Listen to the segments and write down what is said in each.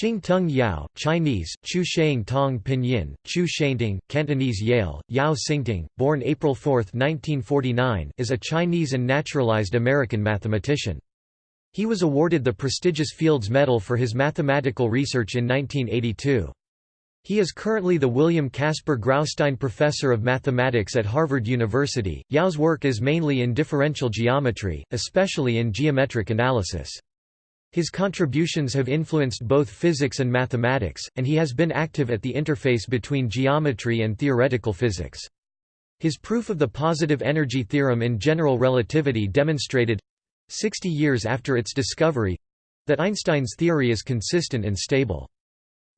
Shing-Tung Yau, Chinese, Chu Sheng Tong Pinyin, Chu Shengting, Cantonese Yale, Yao Xingting, born April 4, 1949 is a Chinese and naturalized American mathematician. He was awarded the prestigious Fields Medal for his mathematical research in 1982. He is currently the William Caspar Graustein Professor of Mathematics at Harvard University. Yau's work is mainly in differential geometry, especially in geometric analysis. His contributions have influenced both physics and mathematics, and he has been active at the interface between geometry and theoretical physics. His proof of the positive energy theorem in general relativity demonstrated—60 years after its discovery—that Einstein's theory is consistent and stable.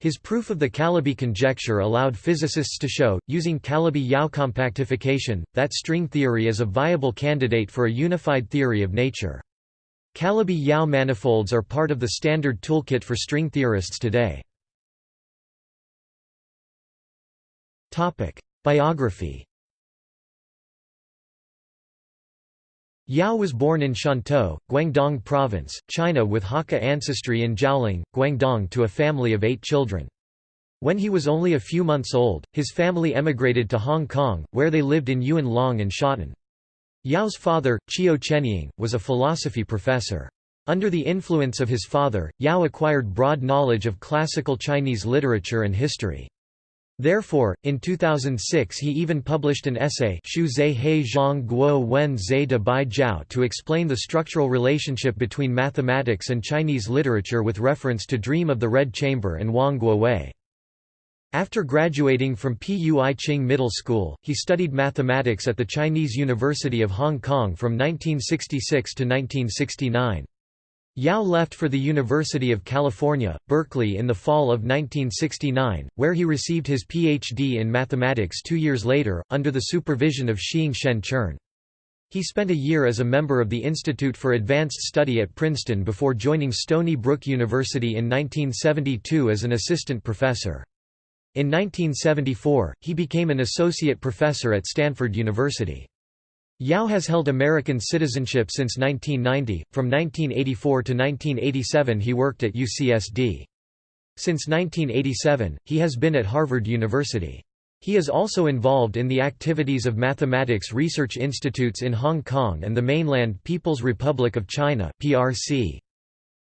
His proof of the Calabi conjecture allowed physicists to show, using Calabi-Yau compactification, that string theory is a viable candidate for a unified theory of nature. Calabi-Yau manifolds are part of the standard toolkit for string theorists today. Biography Yau was born in Shantou, Guangdong Province, China with Hakka ancestry in Jiaoling, Guangdong to a family of eight children. When he was only a few months old, his family emigrated to Hong Kong, where they lived in Yuen Long and Sha Tin. Yau's father, Chiu Chenying, was a philosophy professor. Under the influence of his father, Yau acquired broad knowledge of classical Chinese literature and history. Therefore, in 2006 he even published an essay Shu Zhe He Zhang Guo Wen Zhe de Bai Jiao to explain the structural relationship between mathematics and Chinese literature with reference to Dream of the Red Chamber and Wang Guowei. After graduating from Pui Ching Middle School, he studied mathematics at the Chinese University of Hong Kong from 1966 to 1969. Yau left for the University of California, Berkeley in the fall of 1969, where he received his Ph.D. in mathematics two years later, under the supervision of Shiing-Shen Chern. He spent a year as a member of the Institute for Advanced Study at Princeton before joining Stony Brook University in 1972 as an assistant professor. In 1974, he became an associate professor at Stanford University. Yau has held American citizenship since 1990. From 1984 to 1987, he worked at UCSD. Since 1987, he has been at Harvard University. He is also involved in the activities of mathematics research institutes in Hong Kong and the mainland People's Republic of China (PRC).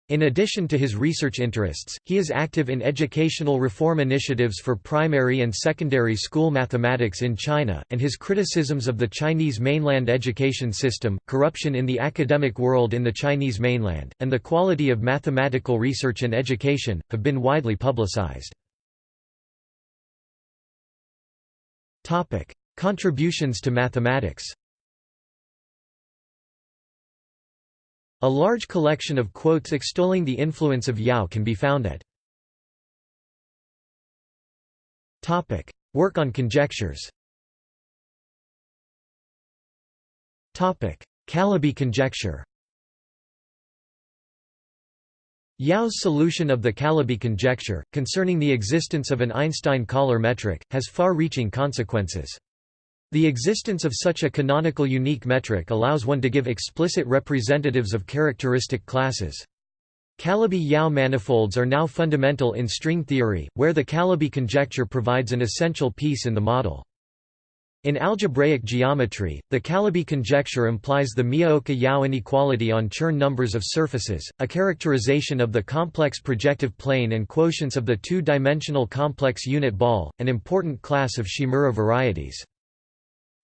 In addition to his research interests, he is active in educational reform initiatives for primary and secondary school mathematics in China, and his criticisms of the Chinese mainland education system, corruption in the academic world in the Chinese mainland, and the quality of mathematical research and education, have been widely publicized. Contributions to mathematics A large collection of quotes extolling the influence of Yau can be found at Work on conjectures Calabi conjecture Yau's solution of the Calabi conjecture, concerning the existence of an Einstein-Kähler metric, has far-reaching consequences. The existence of such a canonical unique metric allows one to give explicit representatives of characteristic classes. Calabi-Yau manifolds are now fundamental in string theory, where the Calabi conjecture provides an essential piece in the model. In algebraic geometry, the Calabi conjecture implies the Miyaoka-Yau inequality on Chern numbers of surfaces, a characterization of the complex projective plane and quotients of the two-dimensional complex unit ball, an important class of Shimura varieties.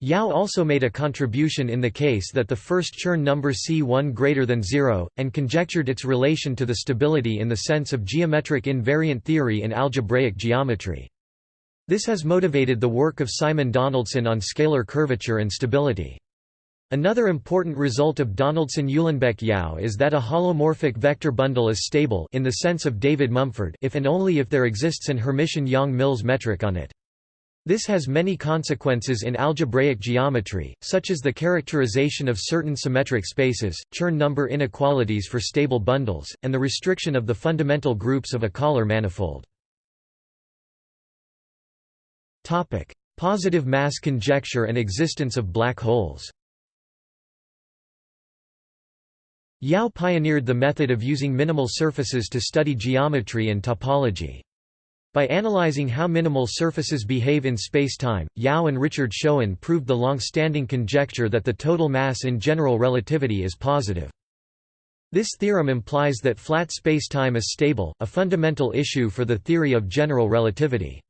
Yau also made a contribution in the case that the first Chern number C1 greater than 0, and conjectured its relation to the stability in the sense of geometric invariant theory in algebraic geometry. This has motivated the work of Simon Donaldson on scalar curvature and stability. Another important result of Donaldson-Uhlenbeck-Yau is that a holomorphic vector bundle is stable in the sense of David Mumford if and only if there exists an Hermitian-Yang-Mills metric on it. This has many consequences in algebraic geometry, such as the characterization of certain symmetric spaces, Chern number inequalities for stable bundles, and the restriction of the fundamental groups of a Kähler manifold. Positive mass conjecture and existence of black holes Yau pioneered the method of using minimal surfaces to study geometry and topology. By analyzing how minimal surfaces behave in spacetime, Yau and Richard Schoen proved the long-standing conjecture that the total mass in general relativity is positive. This theorem implies that flat spacetime is stable, a fundamental issue for the theory of general relativity.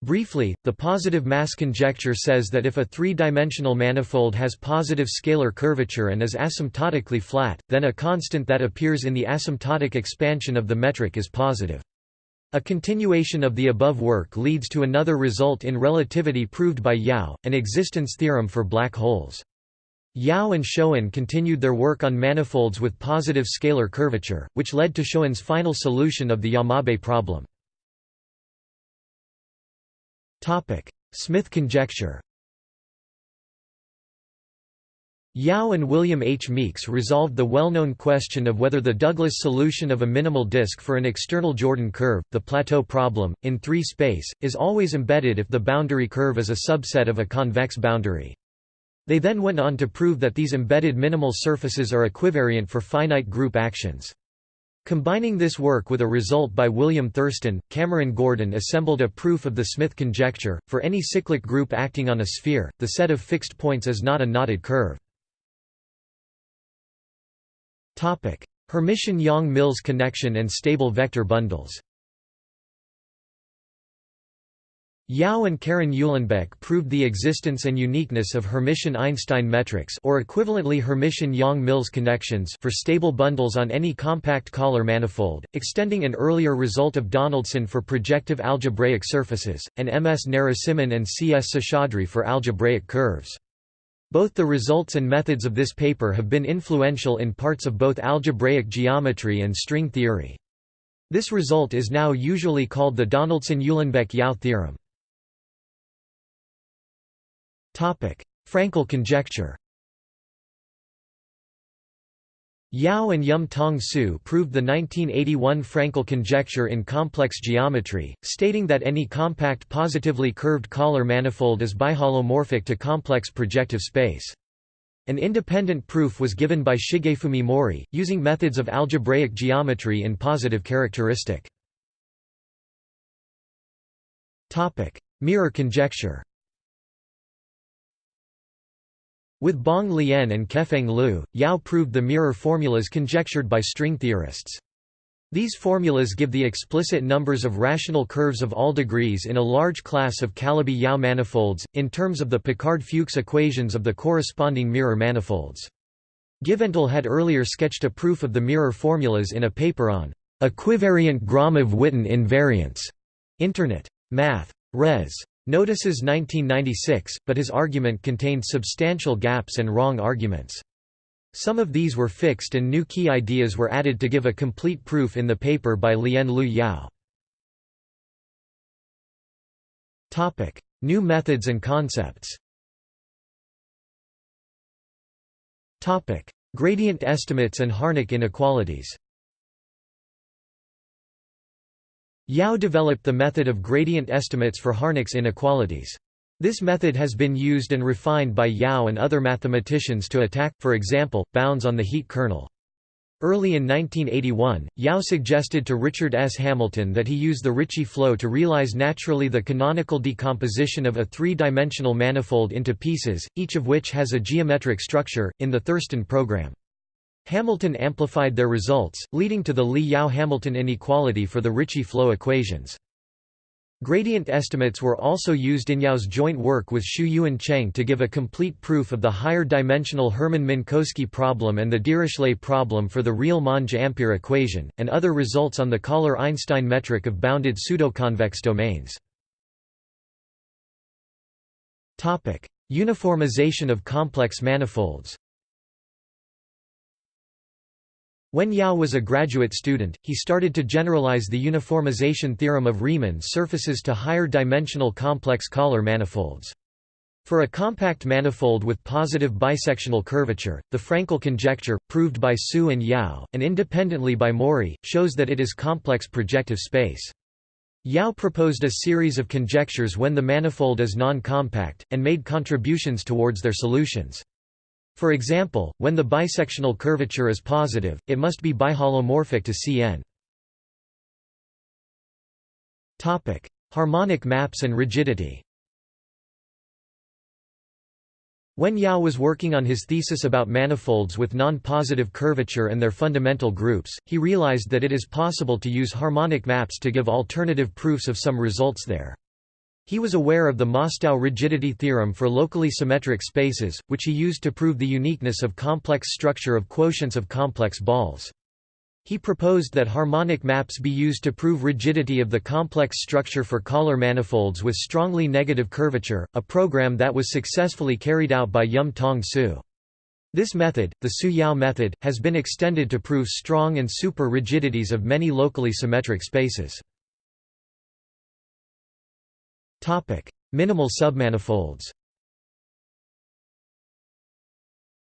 Briefly, the positive mass conjecture says that if a three-dimensional manifold has positive scalar curvature and is asymptotically flat, then a constant that appears in the asymptotic expansion of the metric is positive. A continuation of the above work leads to another result in relativity proved by Yau, an existence theorem for black holes. Yau and Schoen continued their work on manifolds with positive scalar curvature, which led to Schoen's final solution of the Yamabe problem. Smith conjecture Yau and William H. Meeks resolved the well-known question of whether the Douglas solution of a minimal disk for an external Jordan curve, the plateau problem, in 3 space, is always embedded if the boundary curve is a subset of a convex boundary. They then went on to prove that these embedded minimal surfaces are equivariant for finite group actions. Combining this work with a result by William Thurston, Cameron Gordon assembled a proof of the Smith conjecture. For any cyclic group acting on a sphere, the set of fixed points is not a knotted curve. Topic: Hermitian-Yang-Mills connection and stable vector bundles. Yau and Karen Uhlenbeck proved the existence and uniqueness of Hermitian-Einstein metrics or equivalently Hermitian-Yang-Mills connections for stable bundles on any compact Kähler manifold, extending an earlier result of Donaldson for projective algebraic surfaces, and M. S. Narasimhan and C. S. Seshadri for algebraic curves. Both the results and methods of this paper have been influential in parts of both algebraic geometry and string theory. This result is now usually called the Donaldson-Uhlenbeck-Yau theorem. Frankel conjecture Yau and Yum-Tong Siu proved the 1981 Frankel conjecture in complex geometry, stating that any compact positively curved Kähler manifold is biholomorphic to complex projective space. An independent proof was given by Shigefumi Mori, using methods of algebraic geometry in positive characteristic. Mirror conjecture With Bong Lian and Kefeng Liu, Yau proved the mirror formulas conjectured by string theorists. These formulas give the explicit numbers of rational curves of all degrees in a large class of Calabi-Yau manifolds, in terms of the Picard-Fuchs equations of the corresponding mirror manifolds. Givental had earlier sketched a proof of the mirror formulas in a paper on equivariant Gromov-Witten invariants. Internet. Math. Res. Notices 1996, but his argument contained substantial gaps and wrong arguments. Some of these were fixed and new key ideas were added to give a complete proof in the paper by Lian Liu Yau. New methods and concepts Gradient estimates and Harnack inequalities Yau developed the method of gradient estimates for Harnack's inequalities. This method has been used and refined by Yau and other mathematicians to attack, for example, bounds on the heat kernel. Early in 1981, Yau suggested to Richard S. Hamilton that he use the Ricci flow to realize naturally the canonical decomposition of a three-dimensional manifold into pieces, each of which has a geometric structure, in the Thurston program. Hamilton amplified their results, leading to the Li-Yau-Hamilton inequality for the Ricci flow equations. Gradient estimates were also used in Yau's joint work with Shiu-Yuen Cheng to give a complete proof of the higher-dimensional Hermann-Minkowski problem and the Dirichlet problem for the real Monge-Ampere equation, and other results on the Kähler-Einstein metric of bounded pseudoconvex domains. Uniformization of complex manifolds When Yau was a graduate student, he started to generalize the uniformization theorem of Riemann surfaces to higher-dimensional complex Kähler manifolds. For a compact manifold with positive bisectional curvature, the Frankel conjecture, proved by Siu and Yau, and independently by Mori, shows that it is complex projective space. Yau proposed a series of conjectures when the manifold is non-compact, and made contributions towards their solutions. For example, when the bisectional curvature is positive, it must be biholomorphic to Cn. Topic: Harmonic maps and rigidity When Yau was working on his thesis about manifolds with non-positive curvature and their fundamental groups, he realized that it is possible to use harmonic maps to give alternative proofs of some results there. He was aware of the Mostow rigidity theorem for locally symmetric spaces, which he used to prove the uniqueness of complex structure of quotients of complex balls. He proposed that harmonic maps be used to prove rigidity of the complex structure for Kähler manifolds with strongly negative curvature, a program that was successfully carried out by Yum-Tong Siu. This method, the Siu-Yau method, has been extended to prove strong and super rigidities of many locally symmetric spaces. Minimal submanifolds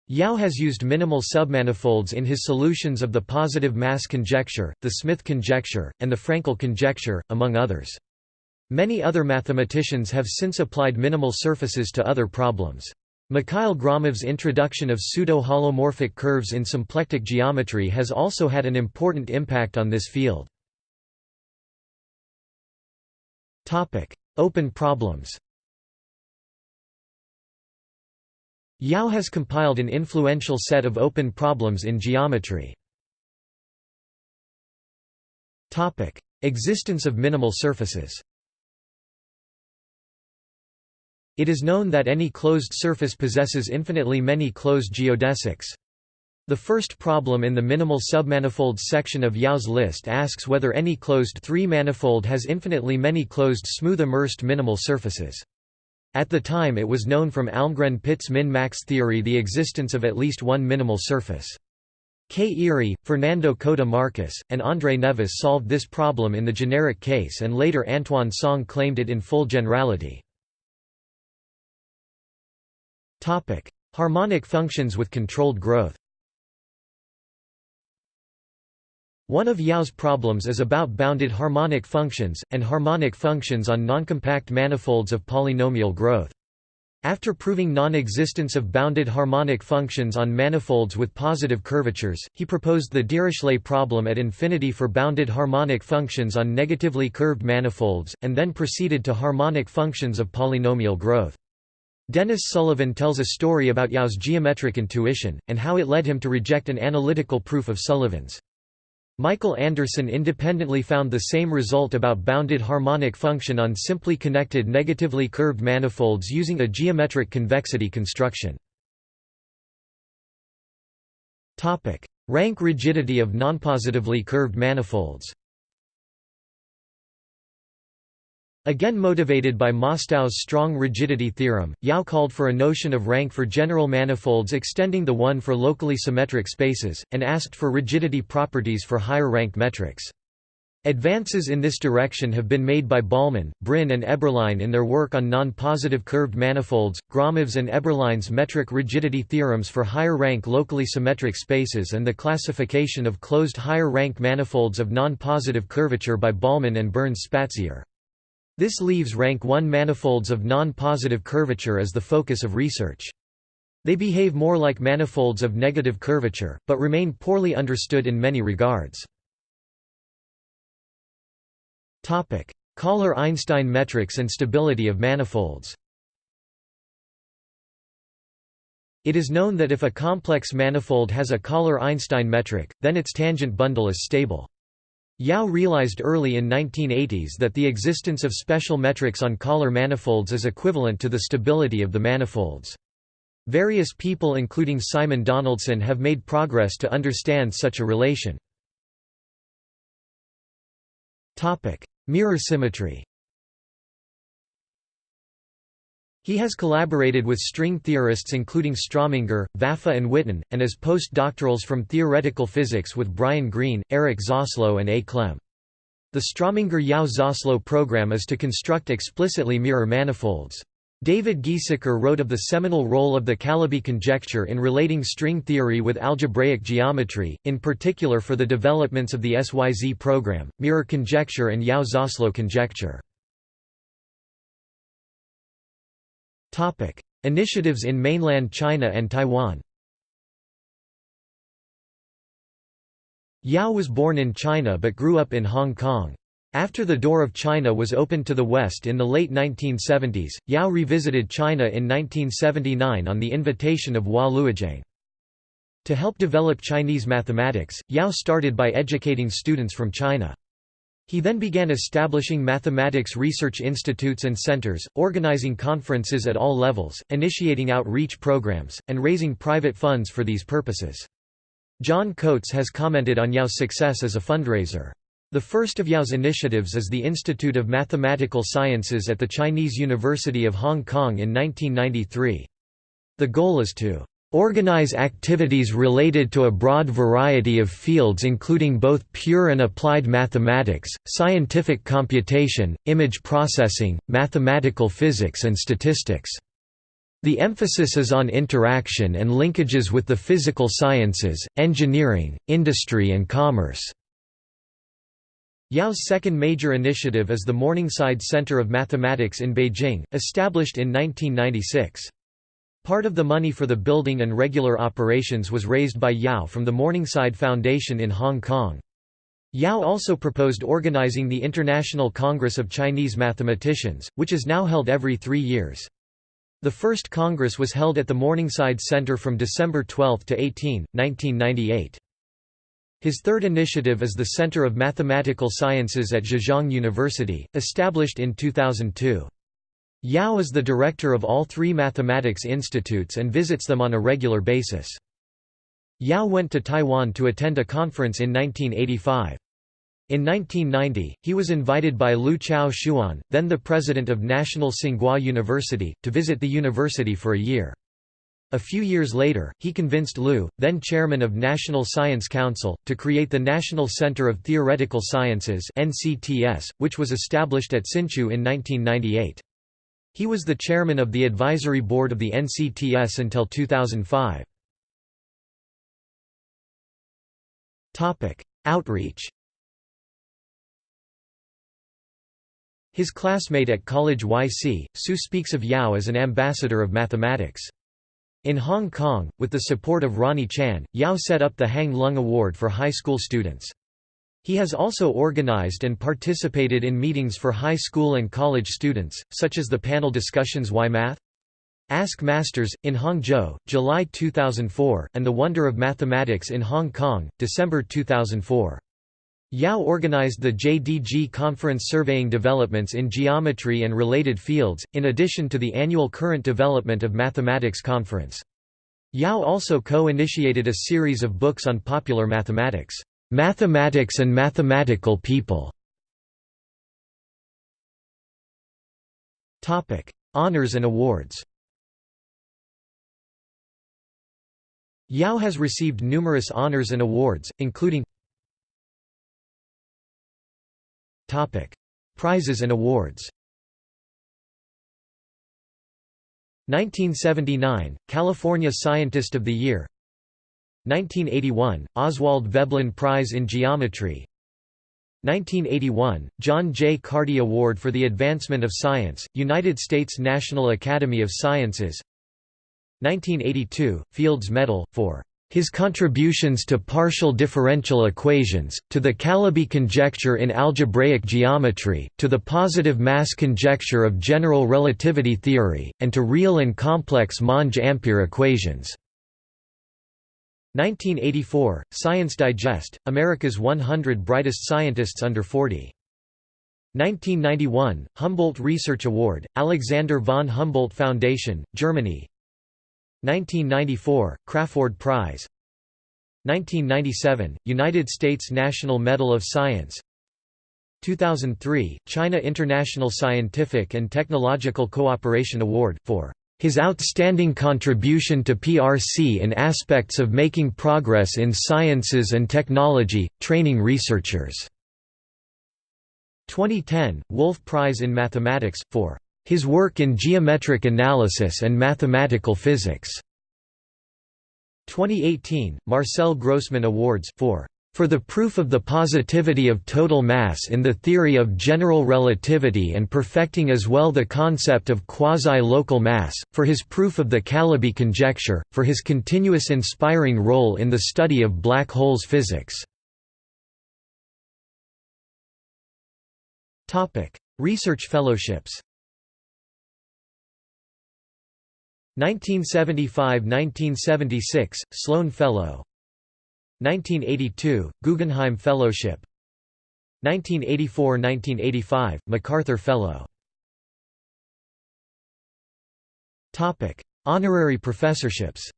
Yau has used minimal submanifolds in his solutions of the positive mass conjecture, the Smith conjecture, and the Frankel conjecture, among others. Many other mathematicians have since applied minimal surfaces to other problems. Mikhail Gromov's introduction of pseudo-holomorphic curves in symplectic geometry has also had an important impact on this field. Open problems Yau has compiled an influential set of open problems in geometry. Existence of minimal surfaces It is known that any closed surface possesses infinitely many closed geodesics. The first problem in the minimal submanifolds section of Yau's list asks whether any closed three-manifold has infinitely many closed smooth immersed minimal surfaces. At the time it was known from Almgren-Pitts min-max theory the existence of at least one minimal surface. Kei Irie, Fernando Codá Marques, and André Neves solved this problem in the generic case and later Antoine Song claimed it in full generality. Harmonic functions with controlled growth One of Yau's problems is about bounded harmonic functions, and harmonic functions on noncompact manifolds of polynomial growth. After proving non-existence of bounded harmonic functions on manifolds with positive curvatures, he proposed the Dirichlet problem at infinity for bounded harmonic functions on negatively curved manifolds, and then proceeded to harmonic functions of polynomial growth. Dennis Sullivan tells a story about Yau's geometric intuition, and how it led him to reject an analytical proof of Sullivan's. Michael Anderson independently found the same result about bounded harmonic function on simply connected negatively curved manifolds using a geometric convexity construction. Rank rigidity of nonpositively curved manifolds Again motivated by Mostow's strong rigidity theorem, Yau called for a notion of rank for general manifolds extending the one for locally symmetric spaces, and asked for rigidity properties for higher-rank metrics. Advances in this direction have been made by Ballmann, Brin and Eberlein in their work on non-positive curved manifolds, Gromov's and Eberlein's metric rigidity theorems for higher-rank locally symmetric spaces and the classification of closed higher-rank manifolds of non-positive curvature by Ballmann and Burns Spatzier. This leaves rank 1 manifolds of non-positive curvature as the focus of research. They behave more like manifolds of negative curvature, but remain poorly understood in many regards. Kähler-Einstein metrics and stability of manifolds It is known that if a complex manifold has a Kähler-Einstein metric, then its tangent bundle is stable. Yau realized early in 1980s that the existence of special metrics on Kähler manifolds is equivalent to the stability of the manifolds. Various people including Simon Donaldson have made progress to understand such a relation. Mirror symmetry He has collaborated with string theorists including Strominger, Vafa and Witten, and as postdoctorals from theoretical physics with Brian Greene, Eric Zaslow and A. Klemm. The Strominger-Yau-Zaslow program is to construct explicitly mirror manifolds. David Gieseker wrote of the seminal role of the Calabi conjecture in relating string theory with algebraic geometry, in particular for the developments of the SYZ program, mirror conjecture and Yau-Szoslow conjecture. Topic: Initiatives in mainland China and Taiwan. Yau was born in China but grew up in Hong Kong. After the door of China was opened to the West in the late 1970s, Yau revisited China in 1979 on the invitation of Hua Luogeng. To help develop Chinese mathematics, Yau started by educating students from China. He then began establishing mathematics research institutes and centers, organizing conferences at all levels, initiating outreach programs, and raising private funds for these purposes. John Coates has commented on Yau's success as a fundraiser. The first of Yau's initiatives is the Institute of Mathematical Sciences at the Chinese University of Hong Kong in 1993. The goal is to organize activities related to a broad variety of fields including both pure and applied mathematics, scientific computation, image processing, mathematical physics and statistics. The emphasis is on interaction and linkages with the physical sciences, engineering, industry and commerce. Yau's second major initiative is the Morningside Center of Mathematics in Beijing, established in 1996. Part of the money for the building and regular operations was raised by Yau from the Morningside Foundation in Hong Kong. Yau also proposed organizing the International Congress of Chinese Mathematicians, which is now held every three years. The first Congress was held at the Morningside Center from December 12 to 18, 1998. His third initiative is the Center of Mathematical Sciences at Zhejiang University, established in 2002. Yau is the director of all three mathematics institutes and visits them on a regular basis. Yau went to Taiwan to attend a conference in 1985. In 1990, he was invited by Liu Chao-shiuan, then the president of National Tsinghua University, to visit the university for a year. A few years later, he convinced Lu, then chairman of National Science Council, to create the National Center of Theoretical Sciences which was established at Hsinchu in 1998. He was the chairman of the advisory board of the NCTS until 2005. Outreach His classmate at College YC, Siu speaks of Yau as an ambassador of mathematics. In Hong Kong, with the support of Ronnie Chan, Yau set up the Hang Lung Award for high school students. He has also organized and participated in meetings for high school and college students, such as the panel discussions Why Math? Ask Masters, in Hangzhou, July 2004, and The Wonder of Mathematics in Hong Kong, December 2004. Yau organized the JDG conference surveying developments in geometry and related fields, in addition to the annual Current Development of Mathematics conference. Yau also co-initiated a series of books on popular mathematics, "'Mathematics and Mathematical People". Honours and awards Yau has received numerous honours and awards, including Prizes and awards 1979 – California Scientist of the Year 1981 – Oswald Veblen Prize in Geometry 1981 – John J. Carty Award for the Advancement of Science, United States National Academy of Sciences 1982 – Fields Medal, for his contributions to partial differential equations, to the Calabi conjecture in algebraic geometry, to the positive mass conjecture of general relativity theory, and to real and complex Monge-Ampere equations. 1984, Science Digest, America's 100 Brightest Scientists Under 40. 1991, Humboldt Research Award, Alexander von Humboldt Foundation, Germany. 1994, Crawford Prize. 1997, United States National Medal of Science. 2003, China International Scientific and Technological Cooperation Award, for his outstanding contribution to PRC in aspects of making progress in sciences and technology, training researchers. 2010, Wolf Prize in Mathematics, for his work in geometric analysis and mathematical physics. 2018, Marcel Grossman Awards for for the proof of the positivity of total mass in the theory of general relativity and perfecting as well the concept of quasi-local mass, for his proof of the Calabi conjecture, for his continuous inspiring role in the study of black holes physics. Research fellowships 1975–1976, Sloan Fellow 1982, Guggenheim Fellowship. 1984–1985, MacArthur Fellow. Honorary professorships.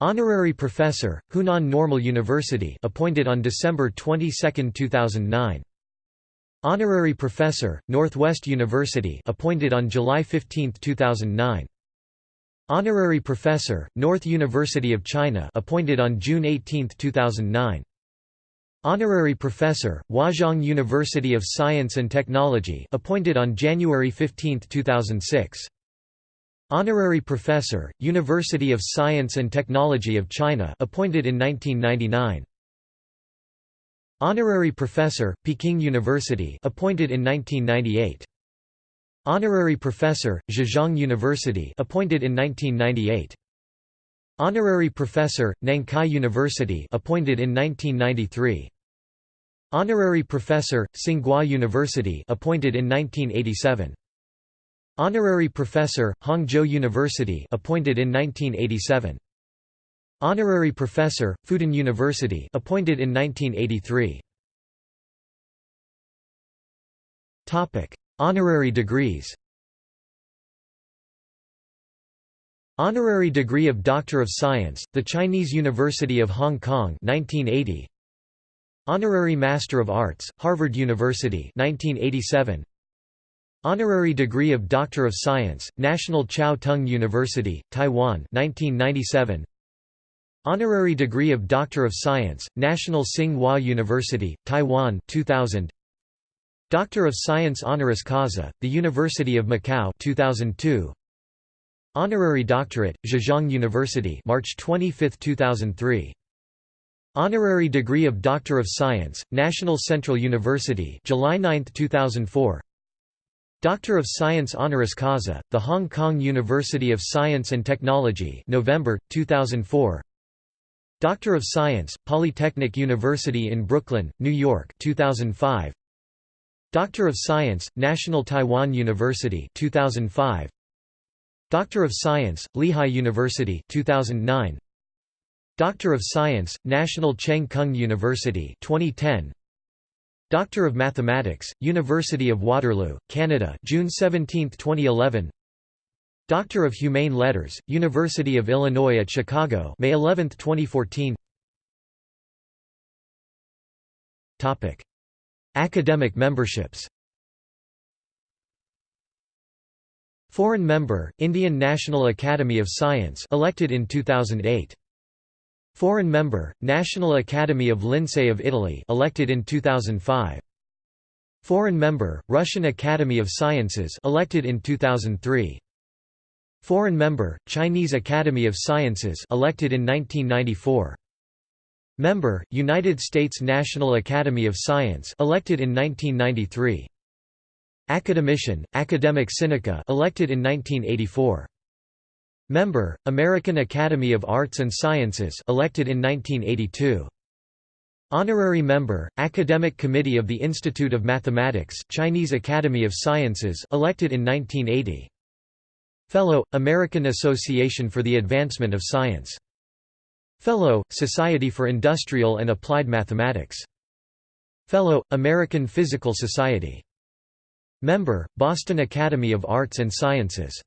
Honorary Professor, Hunan Normal University appointed on December 22, 2009 Honorary Professor, Northwest University appointed on July 15, 2009 Honorary Professor, North University of China appointed on June 18, 2009 Honorary Professor, Huazhong University of Science and Technology appointed on January 15, 2006 Honorary Professor, University of Science and Technology of China appointed in 1999 Honorary Professor, Peking University appointed in 1998 Honorary Professor, Zhejiang University appointed in 1998 Honorary Professor, Nankai University appointed in 1993 Honorary Professor, Tsinghua University appointed in 1987 Honorary Professor, Hangzhou University appointed in 1987. Honorary Professor, Fudan University appointed in 1983. Topic: Honorary degrees. Honorary degree of Doctor of Science, the Chinese University of Hong Kong 1980. Honorary Master of Arts, Harvard University 1987. Honorary degree of Doctor of Science, National Chiao Tung University, Taiwan 1997. Honorary degree of Doctor of Science, National Tsing-Hua University, Taiwan 2000. Doctor of Science honoris causa, the University of Macau 2002. Honorary doctorate, Zhejiang University March 25, 2003. Honorary degree of Doctor of Science, National Central University July 9, 2004. Doctor of Science honoris causa, the Hong Kong University of Science and Technology November, 2004 Doctor of Science, Polytechnic University in Brooklyn, New York 2005 Doctor of Science, National Taiwan University 2005 Doctor of Science, Lehigh University 2009 Doctor of Science, National Cheng Kung University 2010 Doctor of Mathematics, University of Waterloo, Canada June 17, 2011 Doctor of Humane Letters, University of Illinois at Chicago May 11, 2014 Topic. Academic memberships Foreign member, Indian National Academy of Science elected in 2008 Foreign member, National Academy of Lincei of Italy elected in 2005. Foreign member, Russian Academy of Sciences elected in 2003. Foreign member, Chinese Academy of Sciences elected in 1994. Member, United States National Academy of Science elected in 1993. Academician, Academia Sinica elected in 1984. Member, American Academy of Arts and Sciences elected in 1982. Honorary member, Academic Committee of the Institute of Mathematics Chinese Academy of Sciences elected in 1980. Fellow, American Association for the Advancement of Science. Fellow, Society for Industrial and Applied Mathematics. Fellow, American Physical Society. Member, Boston Academy of Arts and Sciences.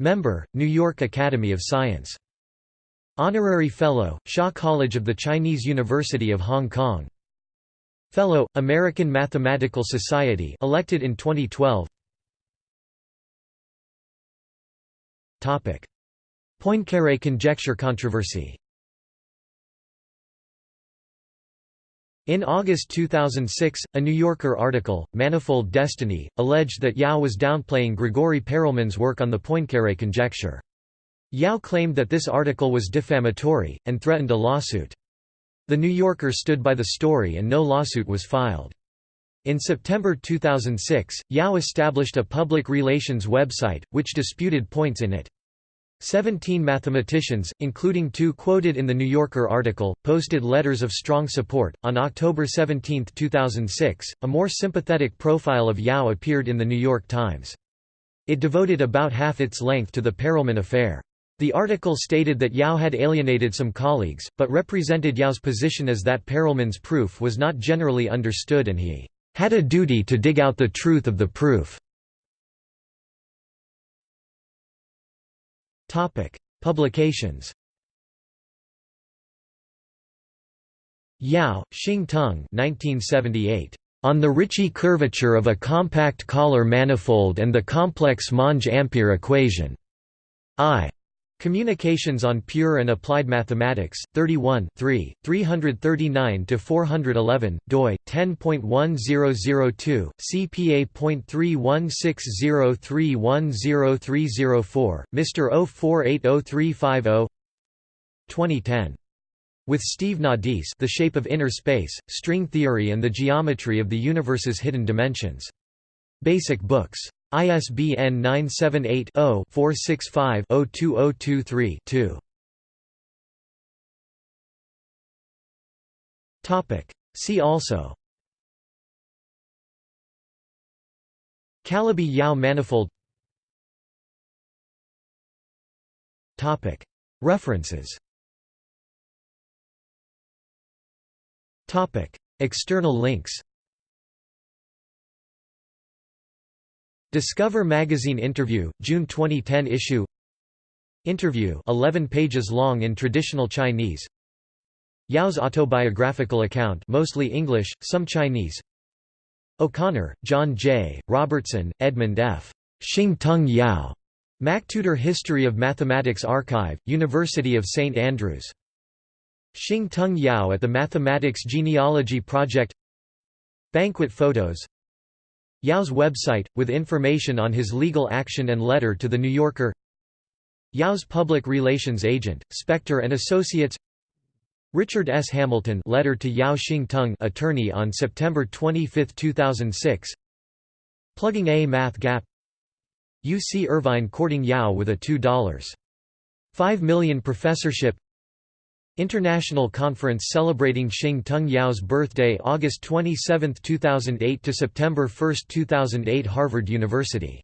Member, New York Academy of Science. Honorary Fellow, Shaw College of the Chinese University of Hong Kong. Fellow, American Mathematical Society elected in 2012 Poincaré conjecture controversy In August 2006, a New Yorker article, Manifold Destiny, alleged that Yau was downplaying Grigori Perelman's work on the Poincaré conjecture. Yau claimed that this article was defamatory, and threatened a lawsuit. The New Yorker stood by the story and no lawsuit was filed. In September 2006, Yau established a public relations website, which disputed points in it. Seventeen mathematicians, including two quoted in the New Yorker article, posted letters of strong support. On October 17, 2006, a more sympathetic profile of Yau appeared in the New York Times. It devoted about half its length to the Perelman affair. The article stated that Yau had alienated some colleagues, but represented Yau's position as that Perelman's proof was not generally understood and he had a duty to dig out the truth of the proof. Publications. Yao, Xing Tung 1978. On the Ricci curvature of a compact Kähler manifold and the complex Monge-Ampere equation. I. Communications on Pure and Applied Mathematics, 31 339–411, doi, 10.1002, cpa.31603103004, Mr. 04803550 2010. With Steve Nadis The Shape of Inner Space, String Theory and the Geometry of the Universe's Hidden Dimensions. Basic Books. ISBN 978-0-465-02023-2. See also. Calabi-Yau manifold. References. Topic. External links Discover Magazine interview, June 2010 issue Interview 11 pages long in traditional Chinese Yau's autobiographical account mostly English, some Chinese O'Connor, John J., Robertson, Edmund F. Shing-Tung Yau. MacTutor History of Mathematics Archive, University of St Andrews. Shing-Tung Yau at the Mathematics Genealogy Project Banquet photos Yau's website, with information on his legal action and letter to The New Yorker. Yau's public relations agent, Spector and Associates. Richard S. Hamilton letter to Yau Xing attorney on September 25, 2006 Plugging a math gap. UC Irvine courting Yau with a $2.5 million professorship International Conference celebrating Shing-Tung Yau's birthday August 27, 2008 to September 1, 2008 Harvard University